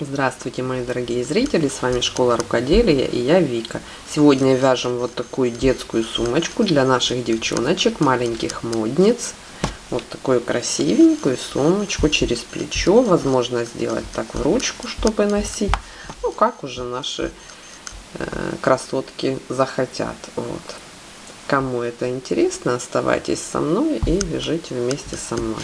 Здравствуйте, мои дорогие зрители, с вами Школа Рукоделия и я Вика. Сегодня вяжем вот такую детскую сумочку для наших девчоночек, маленьких модниц. Вот такую красивенькую сумочку через плечо. Возможно сделать так в ручку, чтобы носить. Ну, как уже наши э, красотки захотят. Вот. Кому это интересно, оставайтесь со мной и вяжите вместе со мной.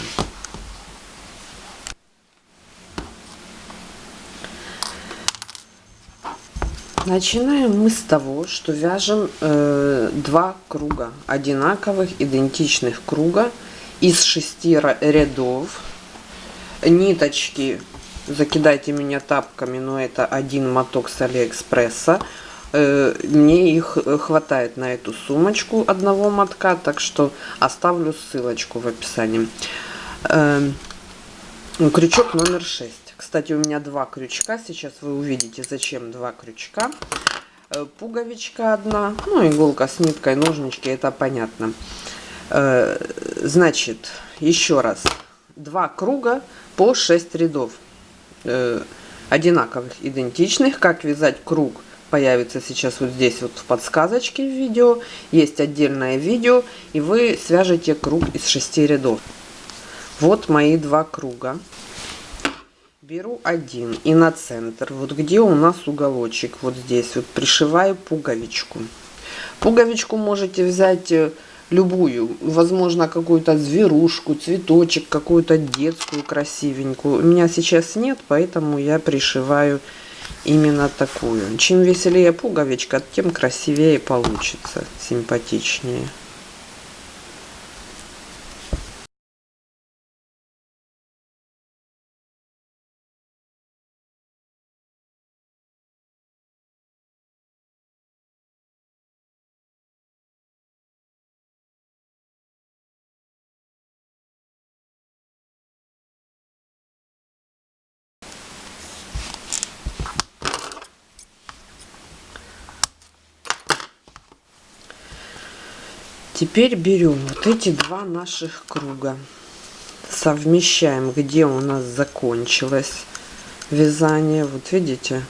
Начинаем мы с того, что вяжем э, два круга, одинаковых, идентичных круга из шести рядов. Ниточки, закидайте меня тапками, но это один моток с Алиэкспресса. Э, мне их хватает на эту сумочку одного мотка, так что оставлю ссылочку в описании. Э, крючок номер 6. Кстати, у меня два крючка. Сейчас вы увидите, зачем два крючка. Э, пуговичка одна, ну, иголка с ниткой, ножнички, это понятно. Э, значит, еще раз. Два круга по 6 рядов. Э, одинаковых, идентичных. Как вязать круг появится сейчас вот здесь вот в подсказочке в видео. Есть отдельное видео, и вы свяжете круг из 6 рядов. Вот мои два круга беру один и на центр вот где у нас уголочек вот здесь вот пришиваю пуговичку. Пуговичку можете взять э, любую возможно какую-то зверушку цветочек какую-то детскую красивенькую. У меня сейчас нет поэтому я пришиваю именно такую. Чем веселее пуговичка тем красивее получится симпатичнее Теперь берем вот эти два наших круга, совмещаем, где у нас закончилось вязание. Вот видите,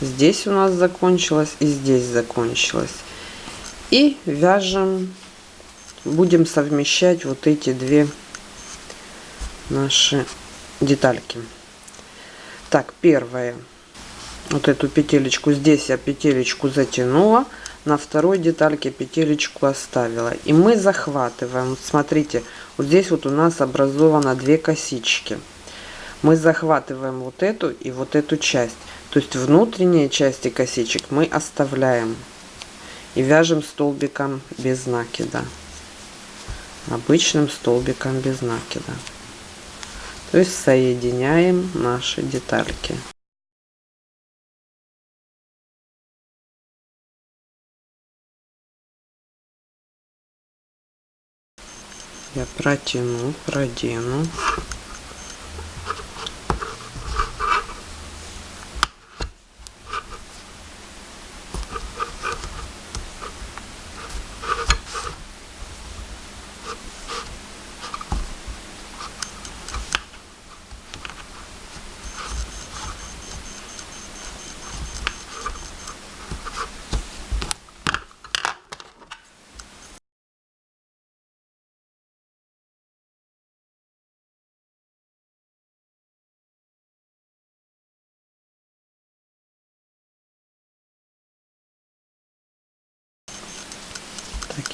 здесь у нас закончилось и здесь закончилось. И вяжем, будем совмещать вот эти две наши детальки. Так, первое, вот эту петелечку, здесь я петелечку затянула, на второй детальке петелечку оставила. И мы захватываем. Смотрите вот здесь вот у нас образовано две косички. Мы захватываем вот эту и вот эту часть. То есть внутренние части косичек мы оставляем и вяжем столбиком без накида. Обычным столбиком без накида. То есть соединяем наши детальки я протяну продену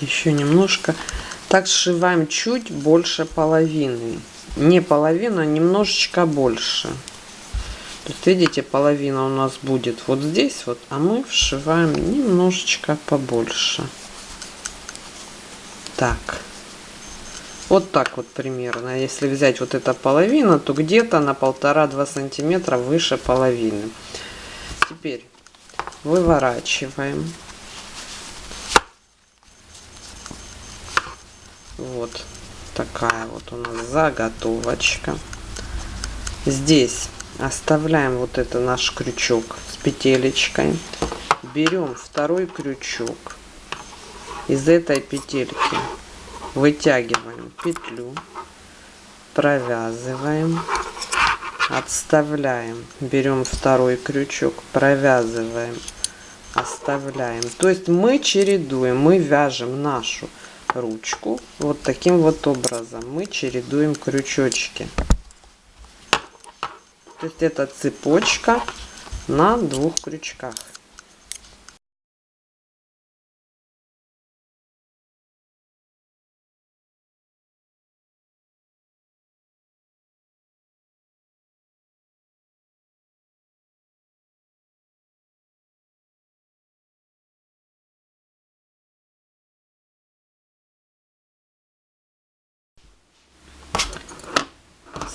еще немножко. Так сшиваем чуть больше половины. Не половина а немножечко больше. То есть видите половина у нас будет вот здесь вот а мы вшиваем немножечко побольше. Так. Вот так вот примерно. Если взять вот эта половина то где-то на полтора-два сантиметра выше половины. Теперь выворачиваем Вот такая вот у нас заготовочка. Здесь оставляем вот это наш крючок с петелечкой. Берем второй крючок. Из этой петельки вытягиваем петлю, провязываем отставляем берем второй крючок провязываем оставляем то есть мы чередуем мы вяжем нашу ручку вот таким вот образом. Мы чередуем крючочки. То есть это цепочка на двух крючках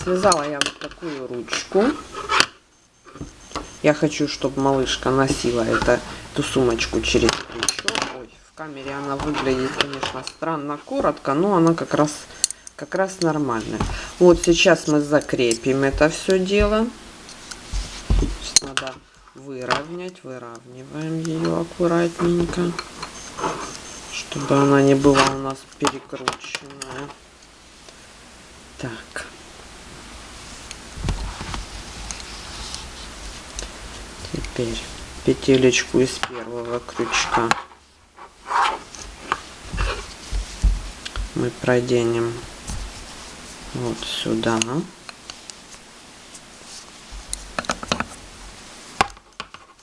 Связала я вот такую ручку. Я хочу, чтобы малышка носила это, эту сумочку через плечо. Ой, в камере она выглядит, конечно, странно коротко, но она как раз, как раз нормальная. Вот сейчас мы закрепим это все дело. Надо выровнять, выравниваем ее аккуратненько, чтобы она не была у нас перекрученная. Так. теперь петелечку из первого крючка. Мы проденем вот сюда.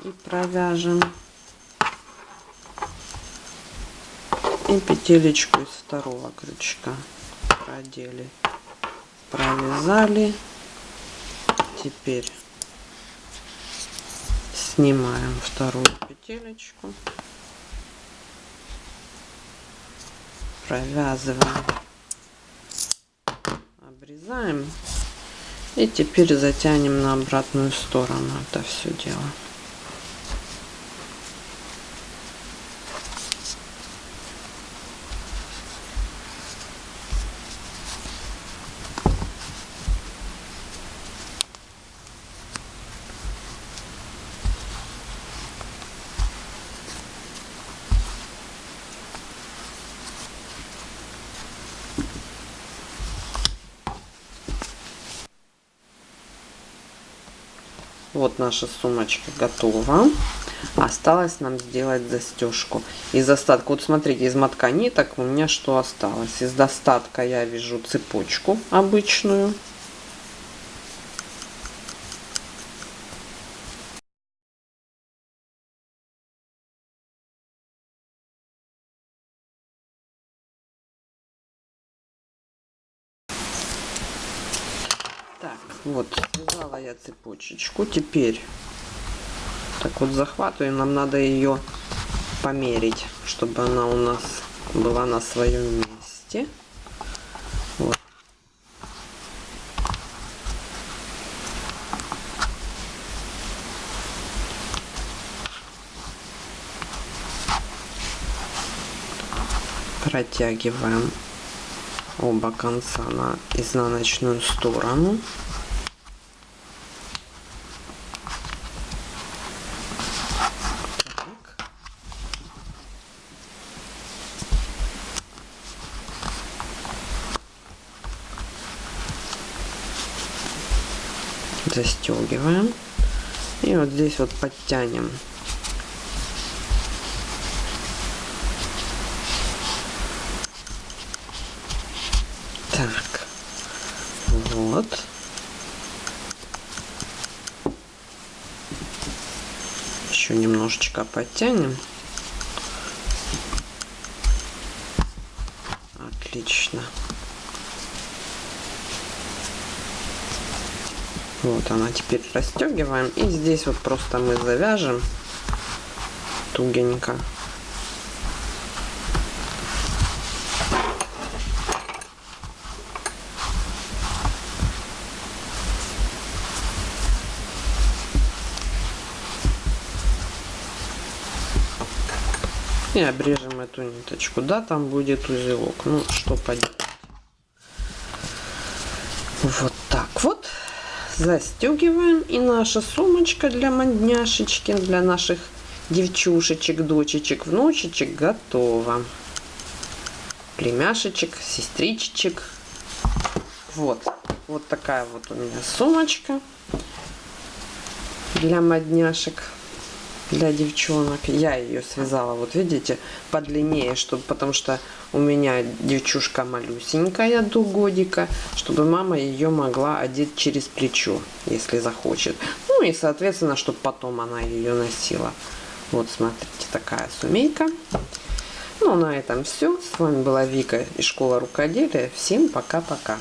И провяжем. И петелечку из второго крючка продели. Провязали. Теперь снимаем вторую петелечку. Провязываем. Обрезаем. И теперь затянем на обратную сторону это все дело Вот наша сумочка готова. Осталось нам сделать застежку. Из остатка, вот смотрите, из мотка ниток у меня что осталось. Из достатка я вяжу цепочку обычную. Так, вот, связала я цепочечку. Теперь так вот захватываем. Нам надо ее померить, чтобы она у нас была на своем месте. Вот. Протягиваем оба конца на изнаночную сторону. Застегиваем и вот здесь вот подтянем Так, вот. Еще немножечко подтянем. Отлично. Вот она теперь расстегиваем. И здесь вот просто мы завяжем тугенько. и обрежем эту ниточку. Да, там будет узелок. Ну, что поделать. Вот так вот. Застегиваем. И наша сумочка для модняшечки, для наших девчушечек, дочечек, внучечек готова. Племяшечек, сестричечек. Вот. вот такая вот у меня сумочка для модняшек, для девчонок. Я ее связала, вот видите, подлиннее, чтобы, потому что у меня девчушка малюсенькая до годика, чтобы мама ее могла одеть через плечо, если захочет. Ну и, соответственно, чтобы потом она ее носила. Вот, смотрите, такая сумейка. Ну, на этом все. С вами была Вика из школы рукоделия. Всем пока-пока.